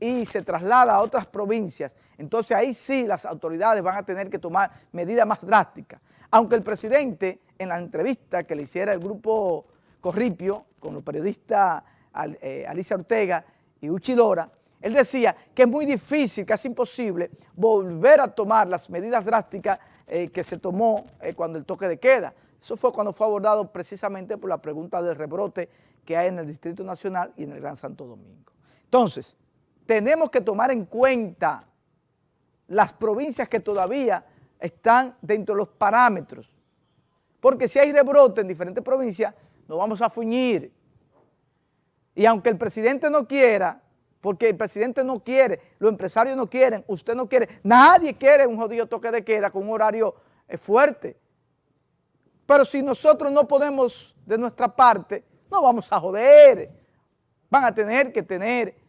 y se traslada a otras provincias, entonces ahí sí las autoridades van a tener que tomar medidas más drásticas. Aunque el presidente, en la entrevista que le hiciera el grupo Corripio con los periodistas eh, Alicia Ortega y Uchi Lora, él decía que es muy difícil, casi imposible, volver a tomar las medidas drásticas eh, que se tomó eh, cuando el toque de queda. Eso fue cuando fue abordado precisamente por la pregunta del rebrote que hay en el Distrito Nacional y en el Gran Santo Domingo. Entonces, tenemos que tomar en cuenta las provincias que todavía están dentro de los parámetros, porque si hay rebrote en diferentes provincias, nos vamos a fuñir. Y aunque el presidente no quiera, porque el presidente no quiere, los empresarios no quieren, usted no quiere, nadie quiere un jodido toque de queda con un horario eh, fuerte. Pero si nosotros no podemos de nuestra parte, no vamos a joder. Van a tener que tener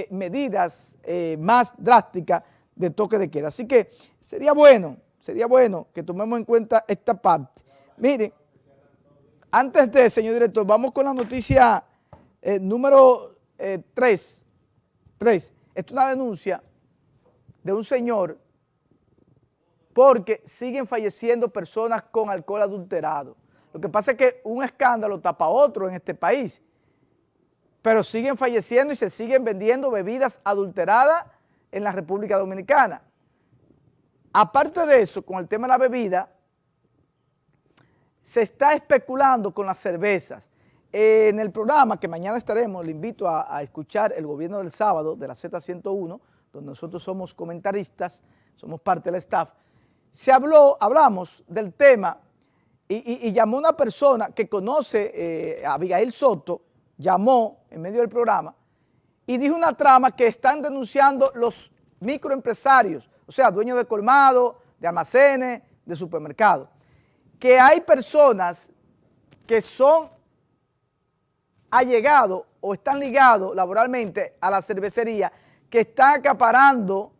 eh, medidas eh, más drásticas de toque de queda. Así que sería bueno, sería bueno que tomemos en cuenta esta parte. Miren, antes de, señor director, vamos con la noticia número 3 Tres, esto es una denuncia de un señor porque siguen falleciendo personas con alcohol adulterado. Lo que pasa es que un escándalo tapa otro en este país, pero siguen falleciendo y se siguen vendiendo bebidas adulteradas en la República Dominicana. Aparte de eso, con el tema de la bebida, se está especulando con las cervezas en el programa que mañana estaremos, le invito a, escuchar el gobierno del sábado de la Z101, donde nosotros somos comentaristas, somos parte del staff, se habló, hablamos del tema y, llamó una persona que conoce eh, a Abigail Soto, llamó en medio del programa y dijo una trama que están denunciando los microempresarios, o sea, dueños de colmado, de almacenes, de supermercados, que hay personas que son ha llegado o están ligados laboralmente a la cervecería que está acaparando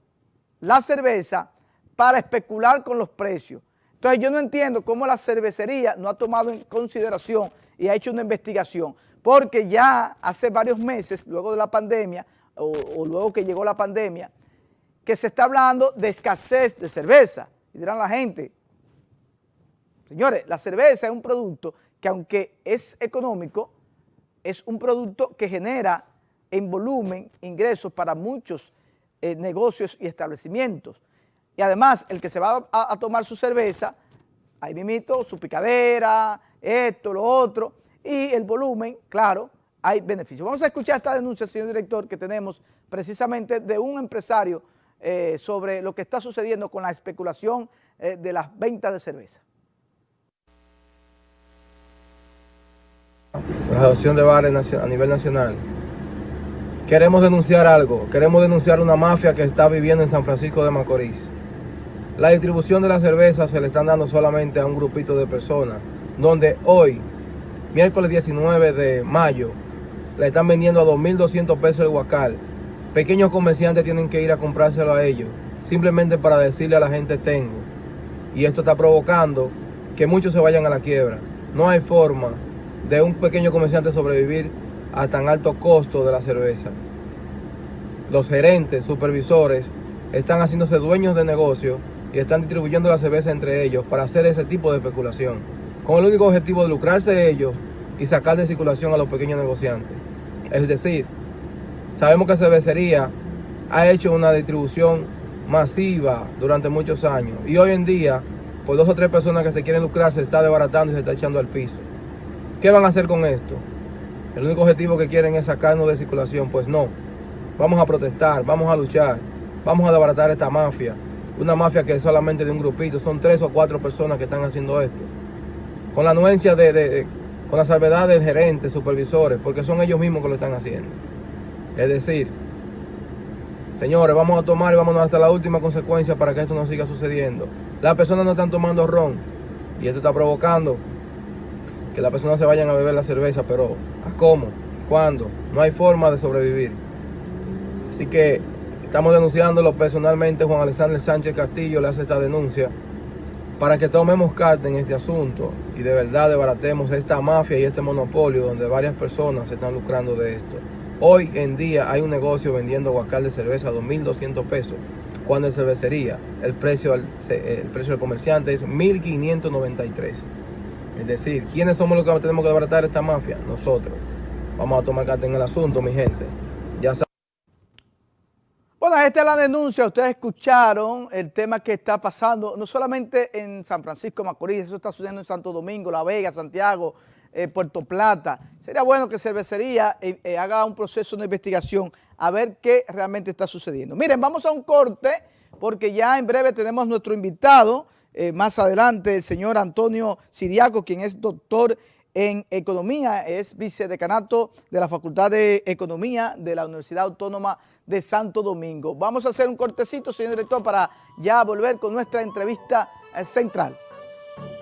la cerveza para especular con los precios. Entonces yo no entiendo cómo la cervecería no ha tomado en consideración y ha hecho una investigación, porque ya hace varios meses, luego de la pandemia, o, luego que llegó la pandemia, que se está hablando de escasez de cerveza. Y dirán la gente, señores, la cerveza es un producto que aunque es económico, es un producto que genera en volumen ingresos para muchos eh, negocios y establecimientos. Y además, el que se va a, tomar su cerveza, ahí mismo su picadera, esto, lo otro, y el volumen, claro, hay beneficios. Vamos a escuchar esta denuncia, señor director, que tenemos precisamente de un empresario eh, sobre lo que está sucediendo con la especulación eh, de las ventas de cerveza. la Asociación de Bares a nivel nacional, queremos denunciar algo, queremos denunciar una mafia que está viviendo en San Francisco de Macorís. La distribución de la cerveza se le están dando solamente a un grupito de personas, donde hoy, miércoles 19 de mayo, le están vendiendo a 2.200 pesos el guacal. Pequeños comerciantes tienen que ir a comprárselo a ellos, simplemente para decirle a la gente tengo. Y esto está provocando que muchos se vayan a la quiebra. No hay forma de un pequeño comerciante sobrevivir a tan alto costo de la cerveza. Los gerentes, supervisores, están haciéndose dueños de negocio y están distribuyendo la cerveza entre ellos para hacer ese tipo de especulación, con el único objetivo de lucrarse ellos y sacar de circulación a los pequeños negociantes. Es decir, sabemos que cervecería ha hecho una distribución masiva durante muchos años y hoy en día, por dos o tres personas que se quieren lucrar, se está desbaratando y se está echando al piso. ¿Qué van a hacer con esto? El único objetivo que quieren es sacarnos de circulación. Pues no. Vamos a protestar, vamos a luchar, vamos a desbaratar esta mafia. Una mafia que es solamente de un grupito, son tres o cuatro personas que están haciendo esto. Con la anuencia de, con la salvedad del gerente, supervisores, porque son ellos mismos que lo están haciendo. Es decir, señores, vamos a tomar y vámonos hasta la última consecuencia para que esto no siga sucediendo. Las personas no están tomando ron y esto está provocando que las personas se vayan a beber la cerveza, pero ¿a cómo? ¿Cuándo? No hay forma de sobrevivir. Así que estamos denunciándolo personalmente. Juan Alexander Sánchez Castillo le hace esta denuncia para que tomemos carta en este asunto y de verdad desbaratemos esta mafia y este monopolio donde varias personas se están lucrando de esto. Hoy en día hay un negocio vendiendo guacal de cerveza a 2.200 pesos, cuando en cervecería el precio, el precio del comerciante es 1.593. Es decir, ¿quiénes somos los que tenemos que desbaratar esta mafia? Nosotros. Vamos a tomar carta en el asunto, mi gente. Esta es la denuncia, ustedes escucharon el tema que está pasando, no solamente en San Francisco Macorís, eso está sucediendo en Santo Domingo, La Vega, Santiago, eh, Puerto Plata. Sería bueno que Cervecería eh, eh, haga un proceso de investigación a ver qué realmente está sucediendo. Miren, vamos a un corte porque ya en breve tenemos nuestro invitado, más adelante el señor Antonio Siriaco, quien es doctor en Economía, es vicedecanato de la Facultad de Economía de la Universidad Autónoma de Santo Domingo. Vamos a hacer un cortecito, señor director, para ya volver con nuestra entrevista central.